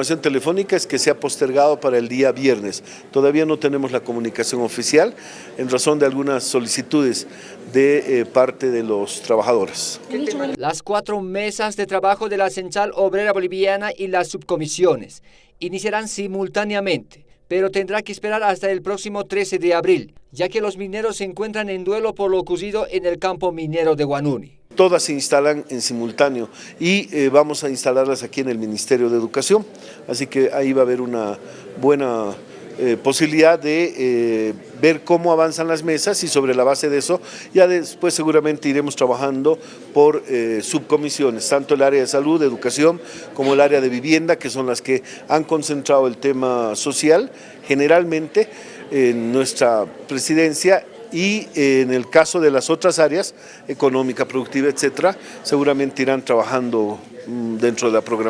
información telefónica es que se ha postergado para el día viernes. Todavía no tenemos la comunicación oficial en razón de algunas solicitudes de eh, parte de los trabajadores. Las cuatro mesas de trabajo de la Central Obrera Boliviana y las subcomisiones iniciarán simultáneamente, pero tendrá que esperar hasta el próximo 13 de abril, ya que los mineros se encuentran en duelo por lo ocurrido en el campo minero de Guanuni. Todas se instalan en simultáneo y eh, vamos a instalarlas aquí en el Ministerio de Educación, así que ahí va a haber una buena eh, posibilidad de eh, ver cómo avanzan las mesas y sobre la base de eso ya después seguramente iremos trabajando por subcomisiones, tanto el área de salud, educación, como el área de vivienda, que son las que han concentrado el tema social. Generalmente en nuestra presidencia y eh, en el caso de las otras áreas, económica, productiva, etcétera, seguramente irán trabajando mm, dentro de la programación.